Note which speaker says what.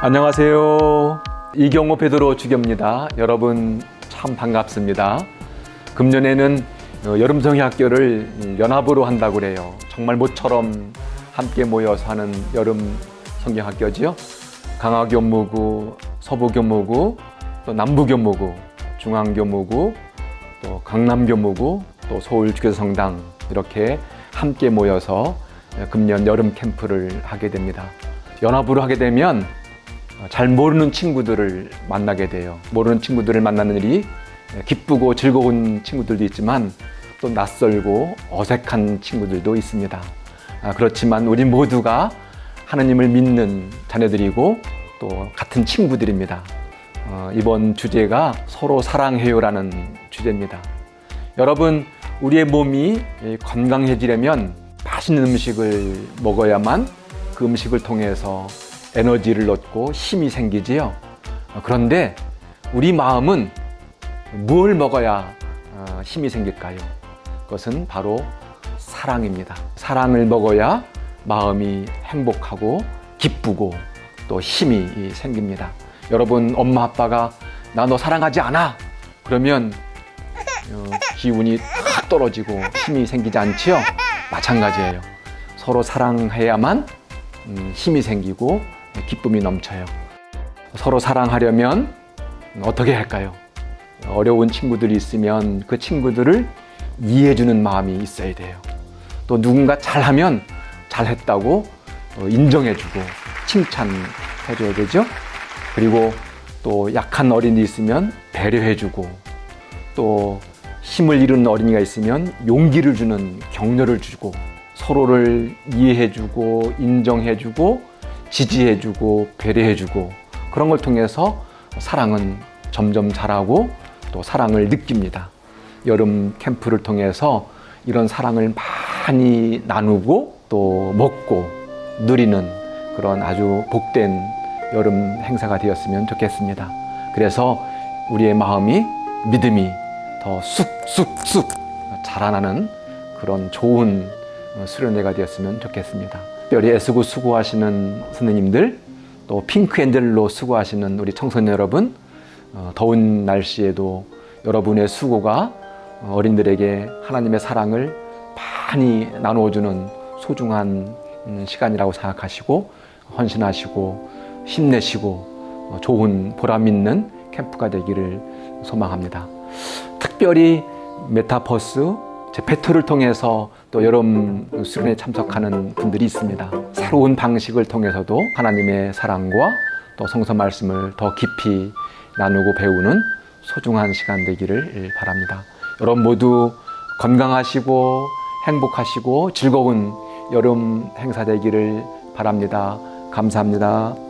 Speaker 1: 안녕하세요. 이경호 베드로 주교입니다. 여러분 참 반갑습니다. 금년에는 어, 여름 성의학교를 연합으로 한다고 그래요. 정말 모처럼 함께 모여서 하는 여름 성경학교지요. 강화교무구, 서부교무구, 또 남부교무구, 중앙교무구, 또 강남교무구, 또 서울주교성당 이렇게 함께 모여서 금년 여름 캠프를 하게 됩니다. 연합으로 하게 되면 잘 모르는 친구들을 만나게 돼요. 모르는 친구들을 만나는 일이 기쁘고 즐거운 친구들도 있지만 또 낯설고 어색한 친구들도 있습니다. 아, 그렇지만 우리 모두가 하나님을 믿는 자녀들이고 또 같은 친구들입니다. 어, 이번 주제가 서로 사랑해요라는 주제입니다. 여러분, 우리의 몸이 건강해지려면 맛있는 음식을 먹어야만 그 음식을 통해서 에너지를 얻고 힘이 생기지요. 그런데 우리 마음은 뭘 먹어야 어, 힘이 생길까요? 그것은 바로 사랑입니다. 사랑을 먹어야 마음이 행복하고 기쁘고 또 힘이 생깁니다. 여러분 엄마 아빠가 나 너 사랑하지 않아 그러면 어, 기운이 탁 떨어지고 힘이 생기지 않지요? 마찬가지예요. 서로 사랑해야만 음, 힘이 생기고 기쁨이 넘쳐요. 서로 사랑하려면 어떻게 할까요? 어려운 친구들이 있으면 그 친구들을 이해해주는 마음이 있어야 돼요. 또 누군가 잘하면 잘했다고 인정해주고 칭찬해줘야 되죠. 그리고 또 약한 어린이 있으면 배려해주고 또 힘을 잃은 어린이가 있으면 용기를 주는 격려를 주고 서로를 이해해주고 인정해주고 지지해주고 배려해주고 그런 걸 통해서 사랑은 점점 자라고 또 사랑을 느낍니다. 여름 캠프를 통해서 이런 사랑을 많이 나누고 또 먹고 누리는 그런 아주 복된 여름 행사가 되었으면 좋겠습니다. 그래서 우리의 마음이 믿음이 더 쑥쑥쑥 자라나는 그런 좋은 수련회가 되었으면 좋겠습니다. 특별히 애쓰고 수고하시는 선생님들 또 핑크앤젤로 수고하시는 우리 청소년 여러분 어, 더운 날씨에도 여러분의 수고가 어린들에게 하나님의 사랑을 많이 나누어주는 소중한 음, 시간이라고 생각하시고 헌신하시고 힘내시고 어, 좋은 보람 있는 캠프가 되기를 소망합니다. 특별히 메타버스 제 페트를 통해서 또 여름 수련에 참석하는 분들이 있습니다. 새로운 방식을 통해서도 하나님의 사랑과 또 성서 말씀을 더 깊이 나누고 배우는 소중한 시간 되기를 바랍니다. 여러분 모두 건강하시고 행복하시고 즐거운 여름 행사 되기를 바랍니다. 감사합니다.